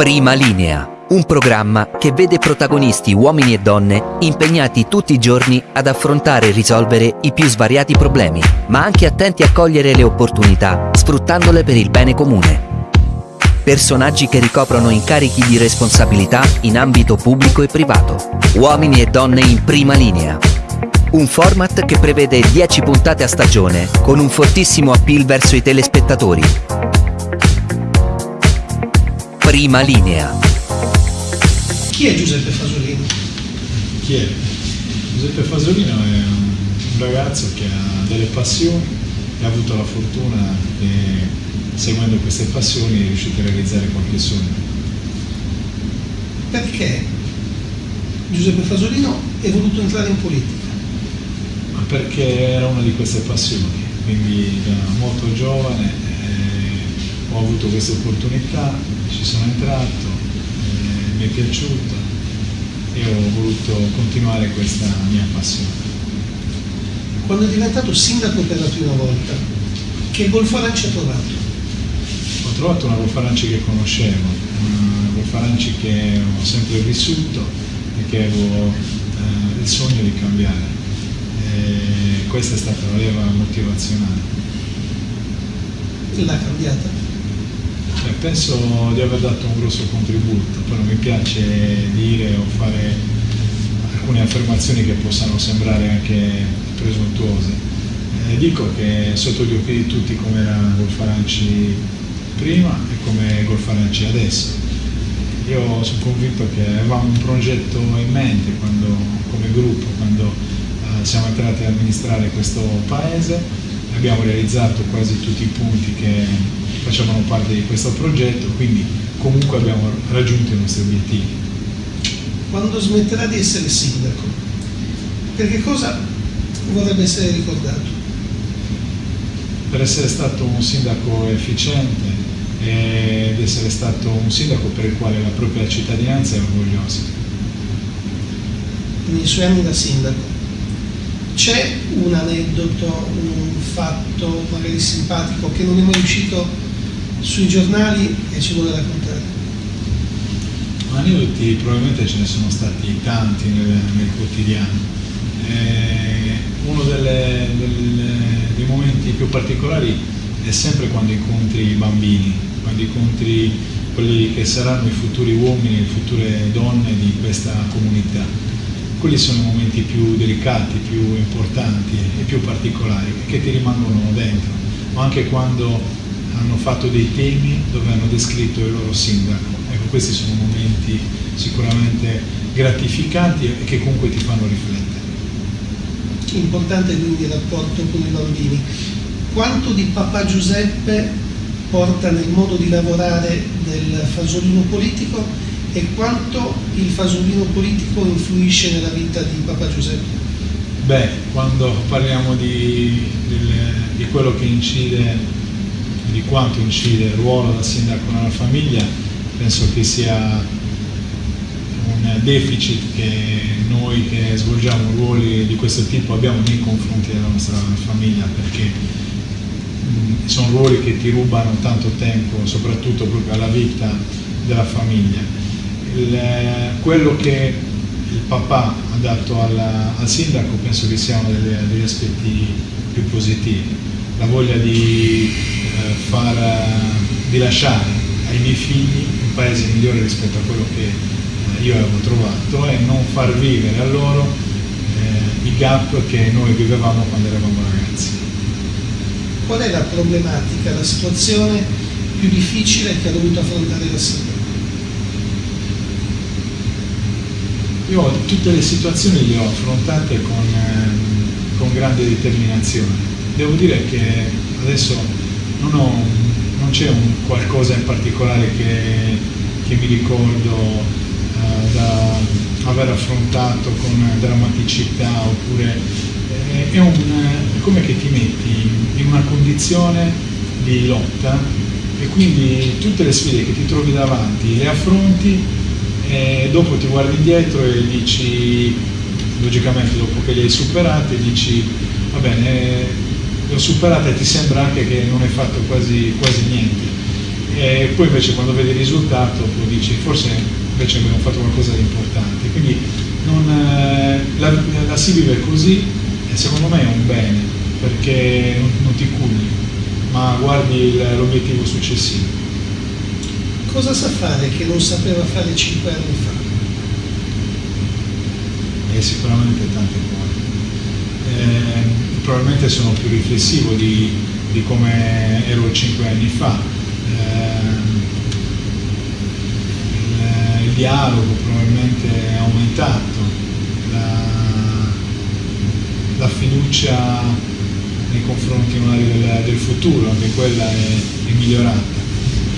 Prima linea, un programma che vede protagonisti uomini e donne impegnati tutti i giorni ad affrontare e risolvere i più svariati problemi, ma anche attenti a cogliere le opportunità, sfruttandole per il bene comune. Personaggi che ricoprono incarichi di responsabilità in ambito pubblico e privato. Uomini e donne in prima linea. Un format che prevede 10 puntate a stagione con un fortissimo appeal verso i telespettatori. Prima linea. Chi è Giuseppe Fasolino? Chi è? Giuseppe Fasolino è un ragazzo che ha delle passioni e ha avuto la fortuna che seguendo queste passioni è riuscito a realizzare qualche sogno. Perché Giuseppe Fasolino è voluto entrare in politica? Ma perché era una di queste passioni, quindi da molto giovane eh, ho avuto questa opportunità, ci sono entrato, eh, mi è piaciuta e ho voluto continuare questa mia passione. Quando è diventato sindaco per la prima volta, che Golfaranci ha trovato? Ho trovato una Golfaranci che conoscevo, una Golfaranci che ho sempre vissuto e che avevo eh, il sogno di cambiare. E questa è stata la leva motivazionale. L'ha cambiata? Beh, penso di aver dato un grosso contributo, non mi piace dire o fare alcune affermazioni che possano sembrare anche presuntuose. Eh, dico che sotto gli occhi di tutti come era Golfaranci prima e come Golfaranci adesso. Io sono convinto che avevamo un progetto in mente quando, come gruppo, quando eh, siamo entrati ad amministrare questo paese abbiamo realizzato quasi tutti i punti che facevano parte di questo progetto, quindi comunque abbiamo raggiunto i nostri obiettivi. Quando smetterà di essere sindaco, per che cosa vorrebbe essere ricordato? Per essere stato un sindaco efficiente ed essere stato un sindaco per il quale la propria cittadinanza è orgogliosa. Nei suoi anni da sindaco, c'è un aneddoto, un fatto magari simpatico che non è mai uscito sui giornali e ci vuole raccontare? Aneddoti probabilmente ce ne sono stati tanti nel, nel quotidiano. Eh, uno delle, delle, dei momenti più particolari è sempre quando incontri i bambini, quando incontri quelli che saranno i futuri uomini, le future donne di questa comunità quelli sono i momenti più delicati, più importanti e più particolari che ti rimangono dentro, ma anche quando hanno fatto dei temi dove hanno descritto il loro sindaco. Ecco, questi sono momenti sicuramente gratificanti e che comunque ti fanno riflettere. Importante quindi il rapporto con i bambini. Quanto di papà Giuseppe porta nel modo di lavorare del fasolino politico e quanto il fasolino politico influisce nella vita di Papa Giuseppe? Beh, quando parliamo di, di, di quello che incide, di quanto incide il ruolo da sindaco nella famiglia, penso che sia un deficit che noi che svolgiamo ruoli di questo tipo abbiamo nei confronti della nostra famiglia perché mh, sono ruoli che ti rubano tanto tempo, soprattutto proprio alla vita della famiglia. Il, quello che il papà ha dato alla, al sindaco penso che sia uno degli, degli aspetti più positivi, la voglia di, far, di lasciare ai miei figli un paese migliore rispetto a quello che eh, io avevo trovato e non far vivere a loro eh, i gap che noi vivevamo quando eravamo ragazzi. Qual è la problematica, la situazione più difficile che ha dovuto affrontare la sindaco? Io tutte le situazioni le ho affrontate con, eh, con grande determinazione. Devo dire che adesso non, ho, non c'è un qualcosa in particolare che, che mi ricordo eh, da aver affrontato con drammaticità oppure eh, è, un, è come che ti metti in una condizione di lotta e quindi tutte le sfide che ti trovi davanti le affronti e dopo ti guardi indietro e dici, logicamente dopo che li hai superati, dici va bene, le ho superate e ti sembra anche che non hai fatto quasi, quasi niente. e poi invece quando vedi il risultato poi dici forse invece abbiamo fatto qualcosa di importante. Quindi non, eh, la, la, si vive così e secondo me è un bene perché non, non ti culli, ma guardi l'obiettivo successivo. Cosa sa fare che non sapeva fare cinque anni fa? E sicuramente tante cose. Eh, probabilmente sono più riflessivo di, di come ero cinque anni fa. Eh, il, dialogo probabilmente è aumentato, la, la fiducia nei confronti del, del, futuro, anche quella è, è migliorata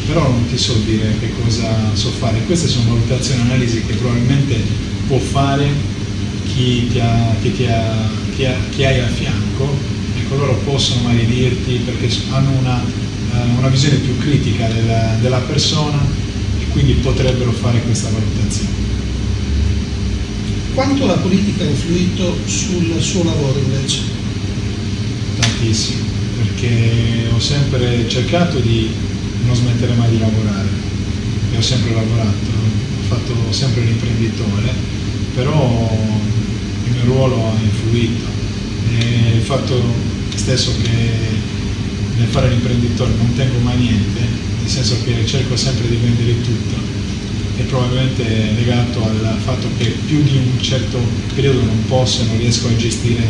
però non ti so dire che cosa so fare. Queste sono valutazioni e analisi che probabilmente può fare chi, ti ha, chi, ti ha, chi, ha, chi hai a fianco, ecco loro possono magari dirti perché hanno una, uh, una visione più critica della, della persona e quindi potrebbero fare questa valutazione. Quanto la politica ha influito sul suo lavoro invece? Tantissimo, perché ho sempre cercato di non smettere mai di lavorare e ho sempre lavorato, ho fatto sempre l'imprenditore, però il mio ruolo ha influito. E il fatto stesso che nel fare l'imprenditore non tengo mai niente, nel senso che cerco sempre di vendere tutto. È probabilmente legato al fatto che più di un certo periodo non posso, non riesco a gestire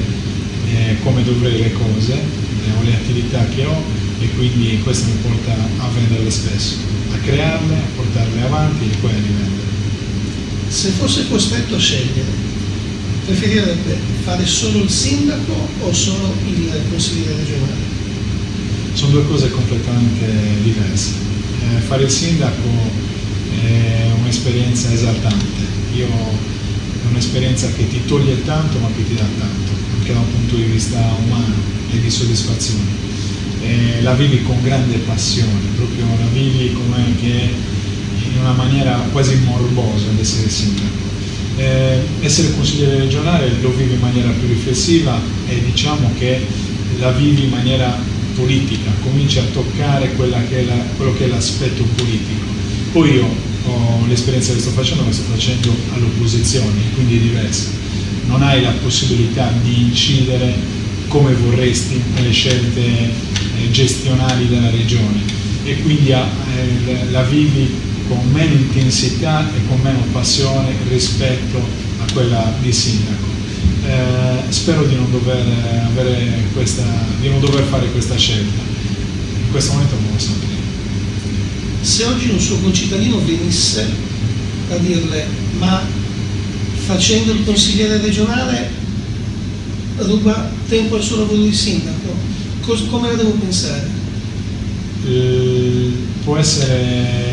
eh, come dovrei le cose, eh, o le attività che ho e quindi questo mi porta a venderle spesso, a crearle, a portarle avanti e poi a rivendere. Se fosse costretto a scegliere, preferirebbe fare solo il sindaco o solo il consigliere regionale? Sono due cose completamente diverse. Eh, fare il sindaco è un'esperienza esaltante, Io, è un'esperienza che ti toglie tanto ma che ti dà tanto, anche da un punto di vista umano e di soddisfazione eh, la vivi con grande passione, proprio la vivi come che in una maniera quasi morbosa ad essere sindaco. Eh, essere consigliere regionale lo vivi in maniera più riflessiva e diciamo che la vivi in maniera politica, cominci a toccare che la, quello che è l'aspetto politico. Poi io ho l'esperienza che sto facendo, la sto facendo all'opposizione, quindi è diversa. Non hai la possibilità di incidere come vorresti nelle scelte eh, gestionali della regione e quindi eh, la vivi con meno intensità e con meno passione rispetto a quella di sindaco. Eh, spero di non, dover questa, di non dover fare questa scelta, in questo momento non lo saprei. Se oggi un suo concittadino venisse a dirle ma facendo il consigliere regionale ruba tempo al suo lavoro di sindaco, come la devo pensare? Eh, può essere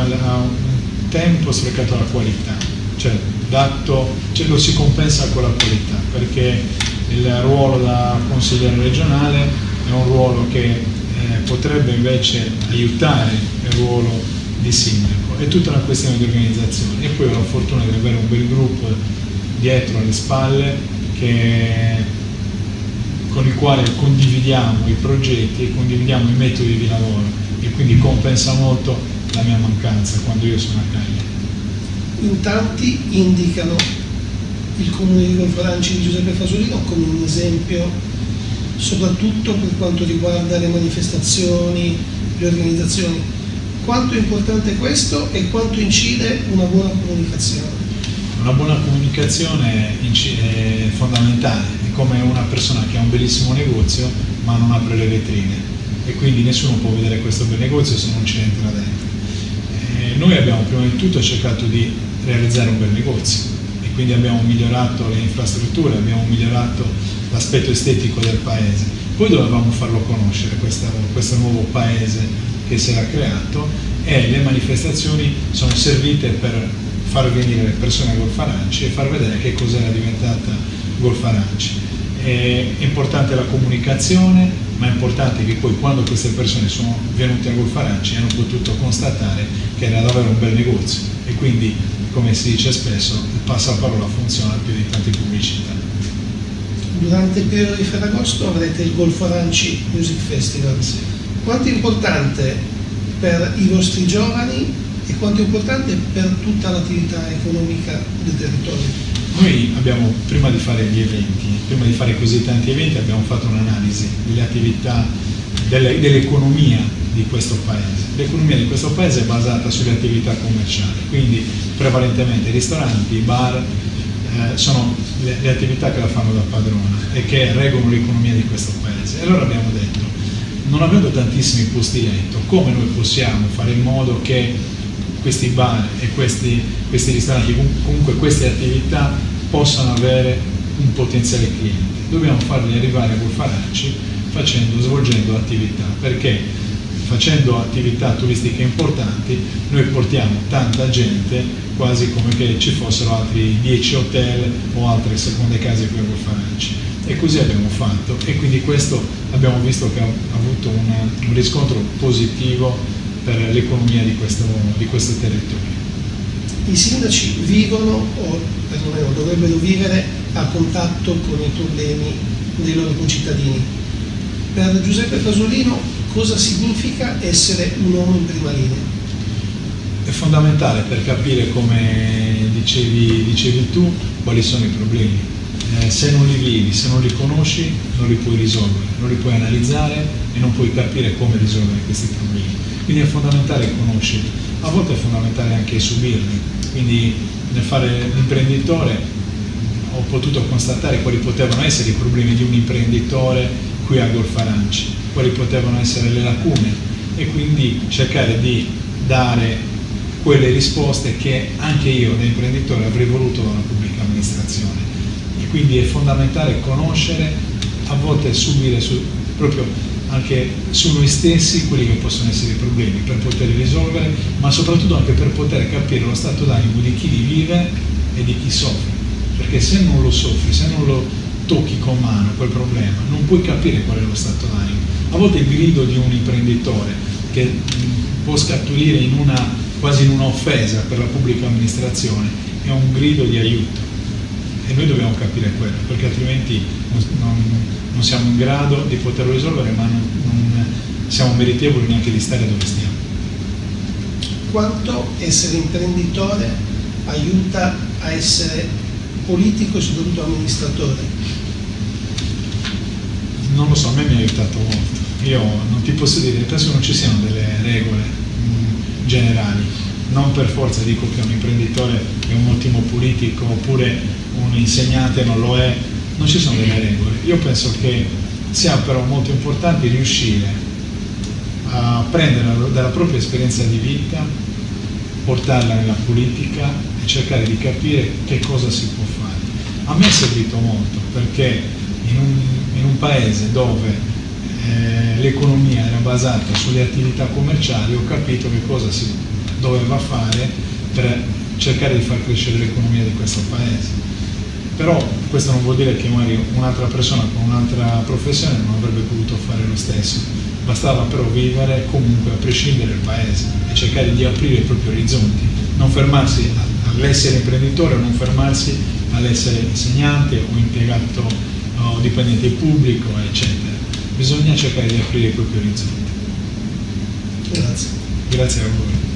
una, un tempo sprecato alla qualità, cioè, dato, cioè lo si compensa con la qualità, perché il ruolo da consigliere regionale è un ruolo che eh, potrebbe invece aiutare il ruolo di sindaco, è tutta una questione di organizzazione. E poi ho la fortuna di avere un bel gruppo dietro alle spalle che con il quale condividiamo i progetti e condividiamo i metodi di lavoro e quindi compensa molto la mia mancanza quando io sono a Cagliari. In tanti indicano il comune di Golforanci di Giuseppe Fasolino come un esempio soprattutto per quanto riguarda le manifestazioni, le organizzazioni. Quanto è importante questo e quanto incide una buona comunicazione? Una buona comunicazione è fondamentale come una persona che ha un bellissimo negozio ma non apre le vetrine e quindi nessuno può vedere questo bel negozio se non ci entra dentro. E noi abbiamo prima di tutto cercato di realizzare un bel negozio e quindi abbiamo migliorato le infrastrutture, abbiamo migliorato l'aspetto estetico del paese. Poi dovevamo farlo conoscere questo, questo nuovo paese che si era creato e le manifestazioni sono servite per far venire le persone a Golfaranci e far vedere che cosa era diventata Golf Aranci. È importante la comunicazione, ma è importante che poi quando queste persone sono venute a Golf Aranci hanno potuto constatare che era davvero un bel negozio e quindi, come si dice spesso, il passaparola funziona più di tante pubblicità. Durante il periodo di Ferragosto avrete il Golf Aranci Music Festival. Sì. Quanto è importante per i vostri giovani e quanto è importante per tutta l'attività economica del territorio. Noi abbiamo, prima di fare gli eventi, prima di fare così tanti eventi, abbiamo fatto un'analisi delle attività, dell'economia di questo paese. L'economia di questo paese è basata sulle attività commerciali, quindi prevalentemente ristoranti, bar, eh, sono le, le, attività che la fanno da padrona e che regolano l'economia di questo paese. E allora abbiamo detto, non avendo tantissimi posti letto, come noi possiamo fare in modo che questi bar e questi, questi ristoranti, comunque queste attività possano avere un potenziale cliente. Dobbiamo farli arrivare a Golfaracci facendo, svolgendo attività, perché facendo attività turistiche importanti noi portiamo tanta gente quasi come che ci fossero altri 10 hotel o altre seconde case qui a Golfaracci e così abbiamo fatto e quindi questo abbiamo visto che ha avuto un, un riscontro positivo per l'economia di di questo territorio. I sindaci vivono o perlomeno dovrebbero vivere a contatto con i problemi dei loro concittadini. Per Giuseppe Fasolino cosa significa essere un uomo in prima linea? È fondamentale per capire, come dicevi, dicevi tu, quali sono i problemi. Eh, se non li vivi, se non li conosci, non li puoi risolvere, non li puoi analizzare e non puoi capire come risolvere questi problemi. Quindi è fondamentale conoscerli, a volte è fondamentale anche subirli. Quindi nel fare l'imprenditore ho potuto constatare quali potevano essere i problemi di un imprenditore qui a Golf Aranci, quali potevano essere le lacune e quindi cercare di dare quelle risposte che anche io da imprenditore avrei voluto dalla pubblica amministrazione. E quindi è fondamentale conoscere, a volte subire su, proprio anche su noi stessi quelli che possono essere i problemi per poterli risolvere, ma soprattutto anche per poter capire lo stato d'animo di chi li vive e di chi soffre. Perché se non lo soffri, se non lo tocchi con mano quel problema, non puoi capire qual è lo stato d'animo. A volte il grido di un imprenditore che può scaturire in una, quasi in un'offesa per la pubblica amministrazione è un grido di aiuto e noi dobbiamo capire quello, perché altrimenti non, non, siamo in grado di poterlo risolvere, ma non, non siamo meritevoli neanche di stare dove stiamo. Quanto essere imprenditore aiuta a essere politico e soprattutto amministratore? Non lo so, a me mi ha aiutato molto. Io non ti posso dire, penso che non ci siano delle regole mh, generali. Non per forza dico che un imprenditore è un ottimo politico oppure un insegnante non lo è, non ci sono delle regole. Io penso che sia però molto importante riuscire a prendere dalla propria esperienza di vita, portarla nella politica e cercare di capire che cosa si può fare. A me è servito molto perché in un, in un paese dove eh, l'economia era basata sulle attività commerciali ho capito che cosa si doveva fare per cercare di far crescere l'economia di questo paese però questo non vuol dire che magari un'altra persona con un'altra professione non avrebbe potuto fare lo stesso, bastava però vivere comunque a prescindere dal paese e cercare di aprire i propri orizzonti, non fermarsi all'essere imprenditore non fermarsi all'essere insegnante o impiegato o dipendente pubblico, eccetera. Bisogna cercare di aprire i propri orizzonti. Grazie. Grazie a voi.